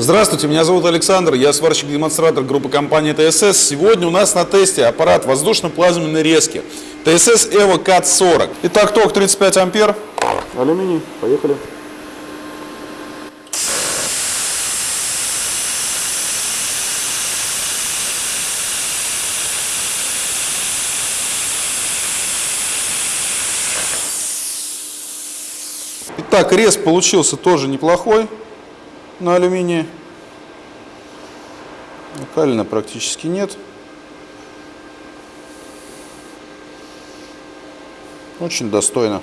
Здравствуйте, меня зовут Александр, я сварщик-демонстратор группы компании ТСС. Сегодня у нас на тесте аппарат воздушно-плазменной резки ТСС EVO CAT 40. Итак, ток 35 ампер. Алюминий, поехали. Итак, рез получился тоже неплохой на алюминии. Накалина практически нет. Очень достойно.